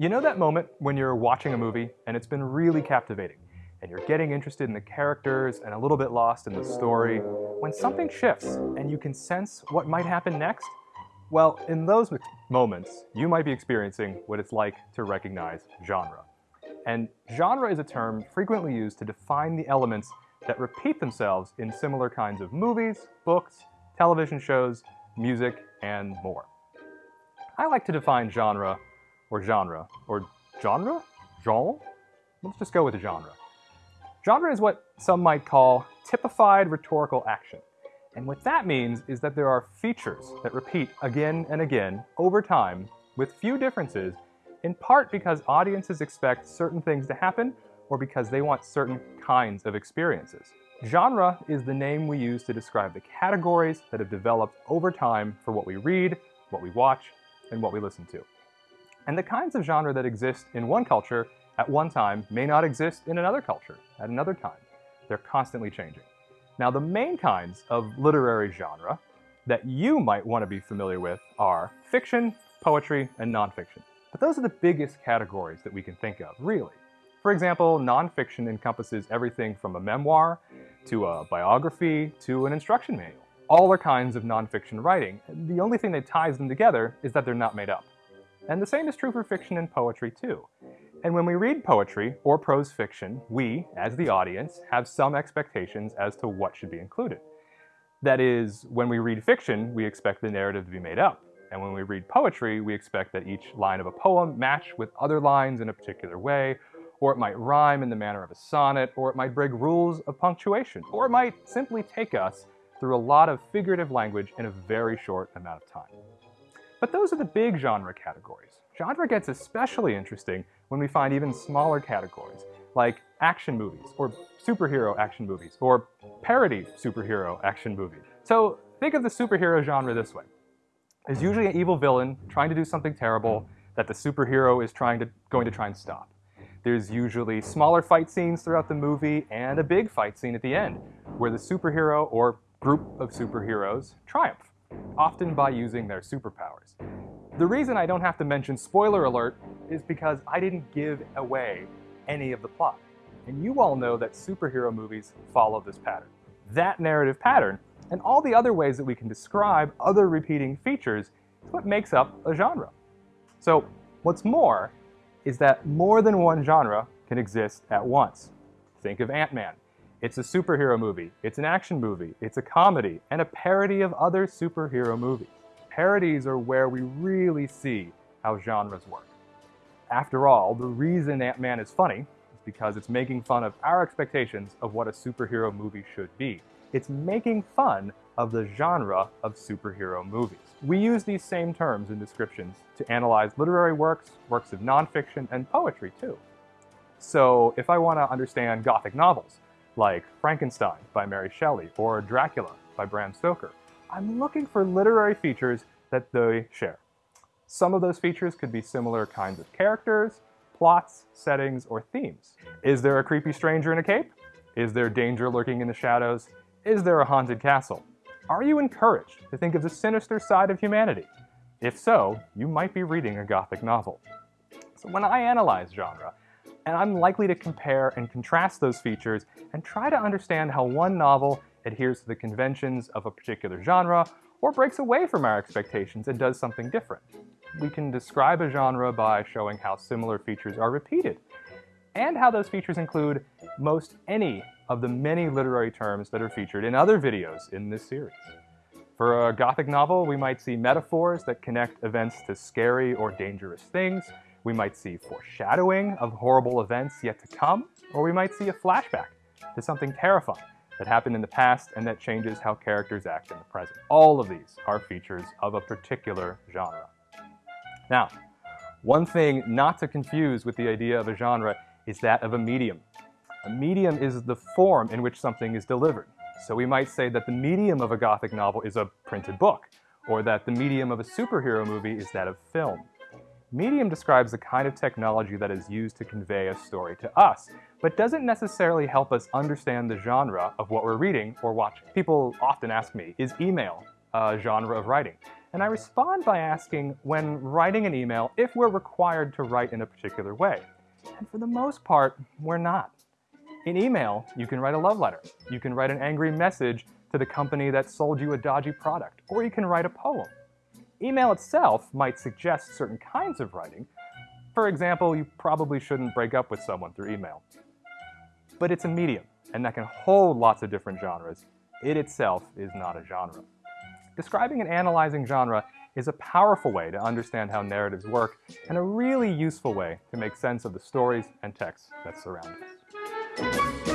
You know that moment when you're watching a movie and it's been really captivating, and you're getting interested in the characters and a little bit lost in the story, when something shifts and you can sense what might happen next? Well, in those moments, you might be experiencing what it's like to recognize genre. And genre is a term frequently used to define the elements that repeat themselves in similar kinds of movies, books, television shows, music, and more. I like to define genre or genre, or genre? Genre? Let's just go with genre. Genre is what some might call typified rhetorical action. And what that means is that there are features that repeat again and again over time with few differences, in part because audiences expect certain things to happen or because they want certain kinds of experiences. Genre is the name we use to describe the categories that have developed over time for what we read, what we watch, and what we listen to. And the kinds of genre that exist in one culture at one time may not exist in another culture at another time. They're constantly changing. Now, the main kinds of literary genre that you might want to be familiar with are fiction, poetry, and nonfiction. But those are the biggest categories that we can think of, really. For example, nonfiction encompasses everything from a memoir to a biography to an instruction manual. All are kinds of nonfiction writing. The only thing that ties them together is that they're not made up. And the same is true for fiction and poetry too. And when we read poetry or prose fiction, we, as the audience, have some expectations as to what should be included. That is, when we read fiction, we expect the narrative to be made up. And when we read poetry, we expect that each line of a poem match with other lines in a particular way, or it might rhyme in the manner of a sonnet, or it might break rules of punctuation, or it might simply take us through a lot of figurative language in a very short amount of time. But those are the big genre categories. Genre gets especially interesting when we find even smaller categories, like action movies, or superhero action movies, or parody superhero action movies. So think of the superhero genre this way. There's usually an evil villain trying to do something terrible that the superhero is trying to, going to try and stop. There's usually smaller fight scenes throughout the movie and a big fight scene at the end, where the superhero or group of superheroes triumph often by using their superpowers. The reason I don't have to mention spoiler alert is because I didn't give away any of the plot. And you all know that superhero movies follow this pattern. That narrative pattern, and all the other ways that we can describe other repeating features, is what makes up a genre. So what's more is that more than one genre can exist at once. Think of Ant-Man. It's a superhero movie, it's an action movie, it's a comedy, and a parody of other superhero movies. Parodies are where we really see how genres work. After all, the reason Ant-Man is funny is because it's making fun of our expectations of what a superhero movie should be. It's making fun of the genre of superhero movies. We use these same terms and descriptions to analyze literary works, works of nonfiction, and poetry too. So if I want to understand Gothic novels, like Frankenstein by Mary Shelley or Dracula by Bram Stoker. I'm looking for literary features that they share. Some of those features could be similar kinds of characters, plots, settings, or themes. Is there a creepy stranger in a cape? Is there danger lurking in the shadows? Is there a haunted castle? Are you encouraged to think of the sinister side of humanity? If so, you might be reading a Gothic novel. So when I analyze genre, and I'm likely to compare and contrast those features and try to understand how one novel adheres to the conventions of a particular genre or breaks away from our expectations and does something different. We can describe a genre by showing how similar features are repeated and how those features include most any of the many literary terms that are featured in other videos in this series. For a Gothic novel, we might see metaphors that connect events to scary or dangerous things, we might see foreshadowing of horrible events yet to come, or we might see a flashback to something terrifying that happened in the past and that changes how characters act in the present. All of these are features of a particular genre. Now, one thing not to confuse with the idea of a genre is that of a medium. A medium is the form in which something is delivered. So we might say that the medium of a Gothic novel is a printed book, or that the medium of a superhero movie is that of film. Medium describes the kind of technology that is used to convey a story to us, but doesn't necessarily help us understand the genre of what we're reading or watching. People often ask me, is email a genre of writing? And I respond by asking when writing an email if we're required to write in a particular way. And for the most part, we're not. In email, you can write a love letter. You can write an angry message to the company that sold you a dodgy product, or you can write a poem. Email itself might suggest certain kinds of writing. For example, you probably shouldn't break up with someone through email. But it's a medium, and that can hold lots of different genres. It itself is not a genre. Describing and analyzing genre is a powerful way to understand how narratives work and a really useful way to make sense of the stories and texts that surround us.